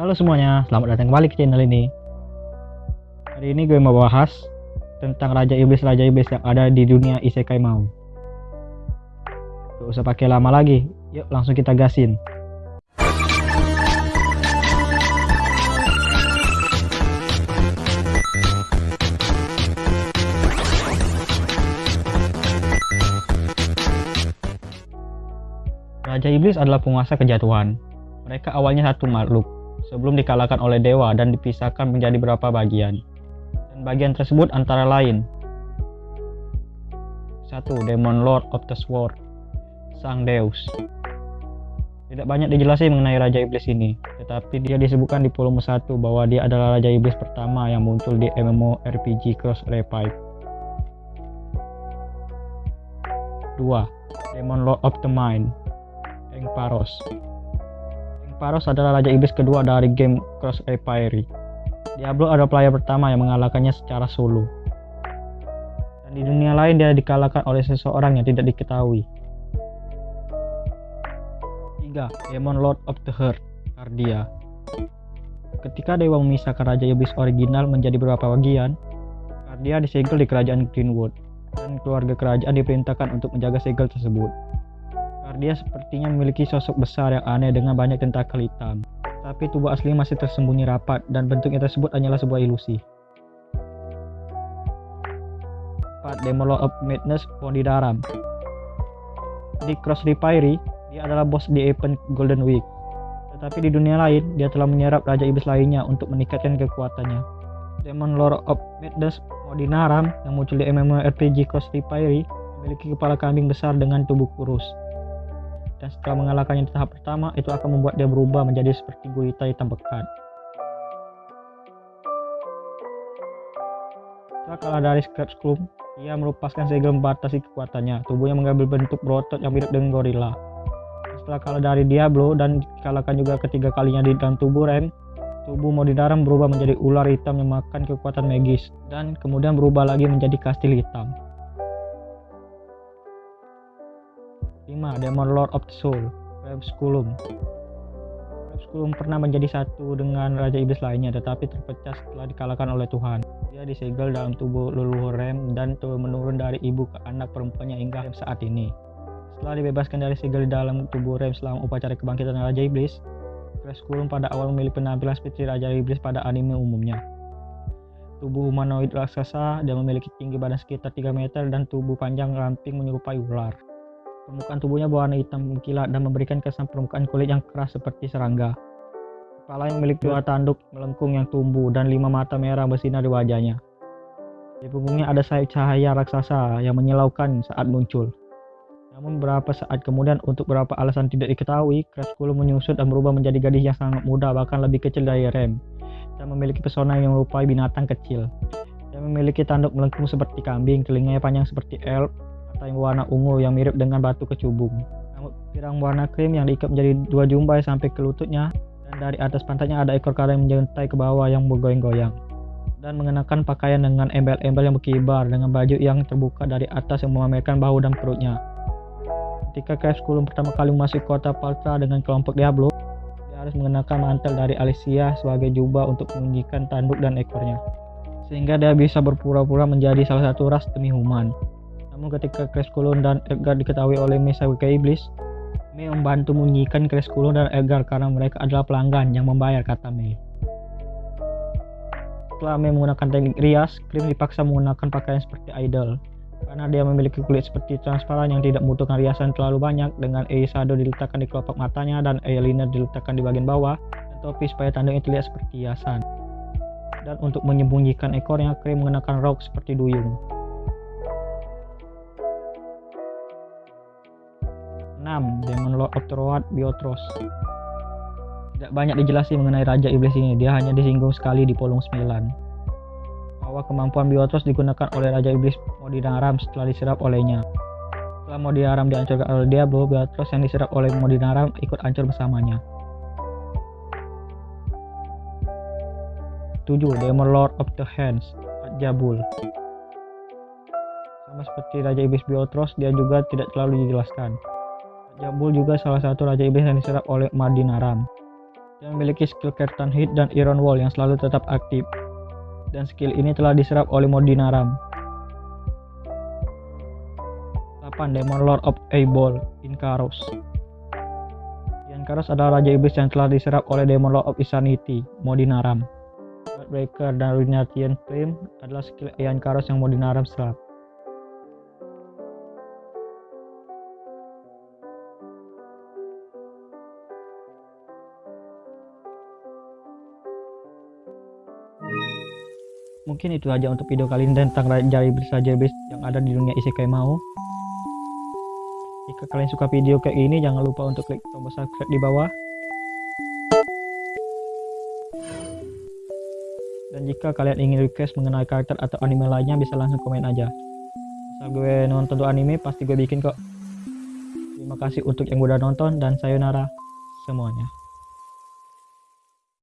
Halo semuanya, selamat datang kembali ke channel ini. Hari ini gue mau bahas tentang Raja Iblis-Raja Iblis yang ada di dunia Isekai mau. Gak usah pakai lama lagi, yuk langsung kita gasin. Raja Iblis adalah penguasa kejatuhan. Mereka awalnya satu makhluk, sebelum dikalahkan oleh dewa dan dipisahkan menjadi beberapa bagian. Dan bagian tersebut antara lain satu Demon Lord of the Sword, Sang Deus. Tidak banyak dijelaskan mengenai Raja Iblis ini, tetapi dia disebutkan di volume 1 bahwa dia adalah Raja Iblis pertama yang muncul di MMORPG Cross Revive. 2. Demon Lord of the Mind, Engparos. Engparos adalah Raja Iblis kedua dari game Cross Revive. Diablo adalah player pertama yang mengalahkannya secara solo. Dan di dunia lain dia dikalahkan oleh seseorang yang tidak diketahui. 3. Demon Lord of the Heart, Cardia. Ketika dewa memisahkan Raja Iblis original menjadi beberapa bagian, Cardia disegel di kerajaan Greenwood, dan keluarga kerajaan diperintahkan untuk menjaga segel tersebut. Cardia sepertinya memiliki sosok besar yang aneh dengan banyak tentakel hitam, tapi tubuh asli masih tersembunyi rapat dan bentuknya tersebut hanyalah sebuah ilusi. 4. Demon Lord of Madness Pondidaram Di Cross dia adalah bos di event Golden Week. Tetapi di dunia lain, dia telah menyerap Raja Iblis lainnya untuk meningkatkan kekuatannya. Demon Lord of Madness Modinaram yang muncul di MMORPG Cross Repiry memiliki kepala kambing besar dengan tubuh kurus. Dan setelah mengalahkannya di tahap pertama, itu akan membuat dia berubah menjadi seperti gurita hitam pekat. Setelah kalah dari Scratch Club, ia melepaskan segel membatasi kekuatannya. Tubuhnya mengambil bentuk berotot yang mirip dengan gorila. Setelah kalah dari Diablo dan dikalahkan juga ketiga kalinya di dalam tubuh Rem, tubuh Modinaram berubah menjadi ular hitam yang makan kekuatan magis dan kemudian berubah lagi menjadi kastil hitam. 5. Demon Lord of the Soul Rebsculum Rebsculum pernah menjadi satu dengan Raja Iblis lainnya tetapi terpecah setelah dikalahkan oleh Tuhan. Dia disegel dalam tubuh leluhur Rem dan turun menurun dari ibu ke anak perempuannya hingga saat ini. Setelah dibebaskan dari segel dalam tubuh Rem selama upacara kebangkitan Raja Iblis, Rebsculum pada awal memiliki penampilan seperti Raja Iblis pada anime umumnya. Tubuh humanoid raksasa dan memiliki tinggi badan sekitar 3 meter dan tubuh panjang ramping menyerupai ular. Permukaan tubuhnya berwarna hitam mengkilat dan memberikan kesan permukaan kulit yang keras seperti serangga. Kepala yang memiliki dua tanduk melengkung yang tumbuh dan lima mata merah bersinar di wajahnya. Di punggungnya ada sayap cahaya raksasa yang menyilaukan saat muncul. Namun beberapa saat kemudian untuk beberapa alasan tidak diketahui, Crepuscular menyusut dan berubah menjadi gadis yang sangat muda bahkan lebih kecil dari Rem dan memiliki pesona yang menyerupai binatang kecil. Dia memiliki tanduk melengkung seperti kambing, telinganya panjang seperti elk, yang warna ungu yang mirip dengan batu kecubung. Rambut pirang warna krim yang diikat menjadi dua jumbai sampai ke lututnya, dan dari atas pantatnya ada ekor kara yang menjuntai ke bawah yang bergoyang-goyang. Dan mengenakan pakaian dengan embel-embel yang berkibar dengan baju yang terbuka dari atas yang memamerkan bahu dan perutnya. Ketika Crepusculum pertama kali memasuki kota Paltra dengan kelompok Diablo, dia harus mengenakan mantel dari Alicia sebagai jubah untuk menyembunyikan tanduk dan ekornya. Sehingga dia bisa berpura-pura menjadi salah satu ras demi human. Namun ketika Crepusculum dan Edgar diketahui oleh Mesa ke Iblis, Mei membantu menyembunyikan Crepusculum dan Edgar karena mereka adalah pelanggan yang membayar kata Mei. Setelah Mei menggunakan teknik rias, Krim dipaksa menggunakan pakaian seperti idol. Karena dia memiliki kulit seperti transparan yang tidak membutuhkan riasan terlalu banyak, dengan Eisado diletakkan di kelopak matanya dan eyeliner diletakkan di bagian bawah, dan topi supaya tanduknya terlihat seperti hiasan. Dan untuk menyembunyikan ekornya, Krim mengenakan rok seperti duyung. 6. Demon Lord of the Road Biotros Tidak banyak dijelaskan mengenai Raja Iblis ini, dia hanya disinggung sekali di volume 9 bahwa kemampuan Biotros digunakan oleh Raja Iblis Modinaram setelah diserap olehnya. Setelah Modinaram dihancurkan oleh Diablo, Biotros yang diserap oleh Modinaram ikut hancur bersamanya. 7. Demon Lord of the Hands Jabul Sama seperti Raja Iblis Biotros, dia juga tidak terlalu dijelaskan. Jabul juga salah satu Raja Iblis yang diserap oleh Madinaram. Dia memiliki skill Curtain Hit dan Iron Wall yang selalu tetap aktif. Dan skill ini telah diserap oleh Modinaram. 8. Demon Lord of Abel, Inkaros. Inkaros adalah Raja Iblis yang telah diserap oleh Demon Lord of Insanity, Modinaram. Breaker dan Ruinatian Flame adalah skill Iankaros yang Modinaram serap. Mungkin itu aja untuk video kali ini tentang Raja Iblis yang ada di dunia Isekai Mau. Jika kalian suka video kayak ini, jangan lupa untuk klik tombol subscribe di bawah. Dan jika kalian ingin request mengenai karakter atau anime lainnya, bisa langsung komen aja. Asal gue nonton tuh anime, pasti gue bikin kok. Terima kasih untuk yang udah nonton, dan sayonara semuanya.